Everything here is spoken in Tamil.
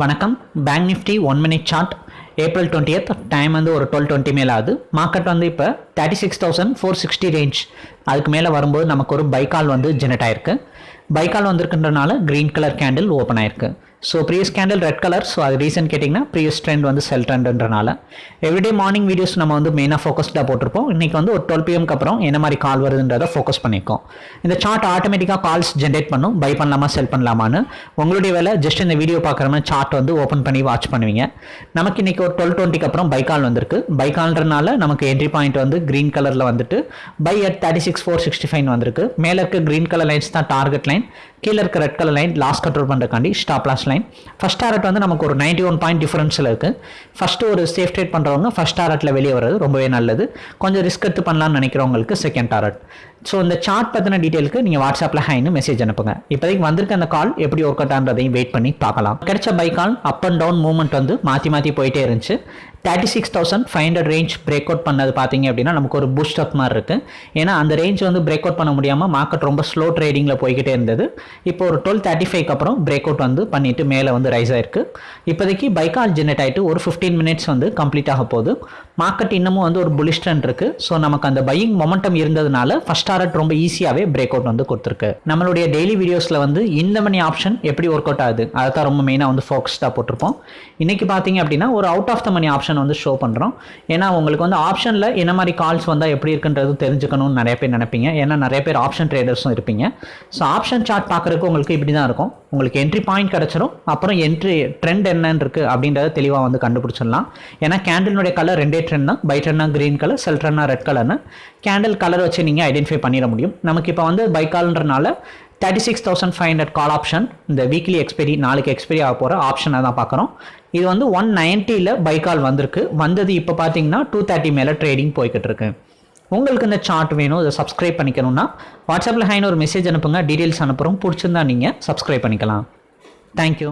வணக்கம். Bank Nifty one minute chart April twentieth time வந்து ஒரு டுவெல் டுவெண்ட்டி மேலே ஆகுது. மார்க்கெட் வந்து இப்போ thirty six thousand four sixty range அதுக்கு மேலே வரும்போது நமக்கு ஒரு பைக்கால் வந்து ஜெனரேட் ஆயிருக்கு. பைக்கால் வந்திருக்குன்றனால க்ரீன் கலர் கேண்டில் ஓப்பன் ஆயிருக்கு. So previous candle red colour so அது ரீசன் கேட்டிங்கன்னா ப்ரீவியஸ் ட்ரெண்ட் வந்து செல் ட்ரெண்ட்ன்றனால எவ்ரிடே மார்னிங் வீடியோஸ் நம்ம வந்து மெயினாக ஃபோக்கஸ்டாக போட்டிருப்போம். இன்றைக்கி வந்து ஒரு டுவெல் பிஎம்க்கு அப்புறம் என்ன மாதிரி கால் வருதுன்றதை ஃபோக்கஸ் பண்ணியிருக்கோம் இந்த சார்ட் ஆட்டோமேட்டிக்காக கால்ஸ் ஜென்ரேட் பண்ணும். பை பண்ணலாமா செல் பண்ணலாமான்னு. உங்களுடைய வேலை ஜஸ்ட் இந்த வீடியோ பார்க்குற மாதிரி சார்ட் வந்து ஓப்பன் பண்ணி வாட்ச் பண்ணுவீங்க. நமக்கு இன்றைக்கி ஒரு டுவெல் டுவெண்ட்டிக்கு அப்புறம் பை கால் வந்திருக்கு. பை கால்ன்றனால நமக்கு என்ட்ரி பாயிண்ட் வந்து க்ரீன் கலரில் வந்துட்டு buy at thirty six four sixty five வந்திருக்கு. மேலே இருக்க க்ரீன் கலர் லைன்ஸ் தான் டார்கெட் லைன் கீழே இருக்க red colour line lost control பண்ணுறக்காண்டி stop loss line first target வந்து நமக்கு ஒரு நைன்டி ஒன் பாயிண்ட் டிஃபரன்ஸில் இருக்குது ஃபஸ்ட்டு ஒரு சேஃப் ட்ரேட் பண்ணுறவங்க ஃபஸ்ட் டாரட்டில் வெளியே வர்றது ரொம்பவே நல்லது. கொஞ்சம் ரிஸ்க் எடுத்து பண்ணலாம்னு நினைக்கிறவங்களுக்கு செகண்ட் டாரட் ஸோ இந்த சார்ட் பற்றின டீட்டெயிலுக்கு நீங்கள் வாட்ஸ்அப்பில் ஹைன்னு மெசேஜ் அனுப்புங்க. இப்போதைக்கு வந்திருக்க அந்த கால் எப்படி ஒர்க் அவுட் ஆகிறதையும் வெயிட் பண்ணி பார்க்கலாம். கிடைச்ச buy call up and down movement வந்து மாற்றி மாற்றி போயிட்டே இருந்துச்சு. Thirty six thousand five hundred range break out பண்ணது பார்த்தீங்க அப்படின்னா நமக்கு ஒரு பூஸ்ட் அப் மாதிரி இருக்குது ஏன்னா அந்த ரேஞ்ச் வந்து பிரேக் அவுட் பண்ண முடியாமல் மார்க்கெட் ரொம்ப ஸ்லோ ட்ரேடிங்கில் போய்கிட்டே இருந்தது. இப்போ ஒரு டுவெல் தேர்ட்டி ஃபைவ்க்கு அப்புறம் பிரேக் அவுட் வந்து பண்ணிட்டு மேலே வந்து ரைஸ் ஆயிருக்கு. இப்போதைக்கு பைக்கால் ஜெனரேட் ஆகிட்டு ஒரு ஃபிஃப்டீன் மினிட்ஸ் வந்து கம்ப்ளீட் ஆக போகுது. மார்க்கெட் இன்னமும் வந்து ஒரு புலிஷ் ட்ரெண்ட் இருக்குது ஸோ நமக்கு அந்த பையிங் மொமெண்டம் இருந்ததுனால ஃபஸ்ட் டாரட் ரொம்ப ஈஸியாகவே பிரேக் அவுட் வந்து கொடுத்துருக்கு. நம்மளுடைய டெய்லி வீடியோஸில் வந்து இந்த மணி ஆப்ஷன் எப்படி ஒர்க் அவுட் ஆகுது? அதை தான் ரொம்ப மெயினாக வந்து ஃபோக்கஸ்டாக போட்டிருப்போம். இன்றைக்கி பார்த்தீங்க அப்படின்னா ஒரு out of the money option வந்து ஷோ பண்ணுறோம் ஏன்னா உங்களுக்கு வந்து ஆப்ஷனில் என்ன மாதிரி கால்ஸ் வந்தால் எப்படி இருக்குன்றது தெரிஞ்சுக்கணும்னு நிறைய பேர் நினைப்பீங்க. ஏன்னா நிறைய பேர் ஆப்ஷன் ட்ரேடர்ஸும் இருப்பீங்க. ஸோ ஆப்ஷன் சார்ட் பார்க்குறதுக்கு உங்களுக்கு இப்படி தான் இருக்கும். உங்களுக்கு என்ட்ரி பாயிண்ட் கிடச்சிரும். அப்புறம் என்ட்ரி ட்ரெண்ட் என்னன்னு இருக்குது அப்படின்றத தெளிவாக வந்து கண்டுபிடிச்சிடலாம். ஏன்னா கேண்டிலுடைய கலர் ரெண்டே ட்ரெண்ட் தான். பை ட்ரெண்ட்னா க்ரீன் கலர் செல் ட்ரெண்ட்னா ரெட் கலர்னு கேண்டில் கலர் வச்சு நீங்கள் ஐடென்டிஃபை பண்ணிட முடியும். நமக்கு இப்போ வந்து பைக்கால்ன்றனால thirty six thousand five hundred call option இந்த வீக்லி எக்ஸ்பெரி நாளைக்கு எக்ஸ்பெரி ஆக போகிற ஆப்ஷனை தான் பார்க்குறோம். இது வந்து ஒன் நைன்ட்டியில் கால் வந்திருக்கு. வந்தது இப்போ பார்த்தீங்கன்னா டூ தேர்ட்டி மேலே ட்ரேடிங் போய்கிட்டு இருக்கு. உங்களுக்கு இந்த சார்ட் வேணும் இதை சப்ஸ்கிரைப் பண்ணிக்கணும்னா வாட்ஸ்அப்பில் ஹைன்னு ஒரு மெசேஜ் அனுப்புங்க. டீட்டெயில்ஸ் அனுப்புகிறோம் பிடிச்சிருந்தா நீங்கள் சப்ஸ்கிரைப் பண்ணிக்கலாம். தேங்க்யூ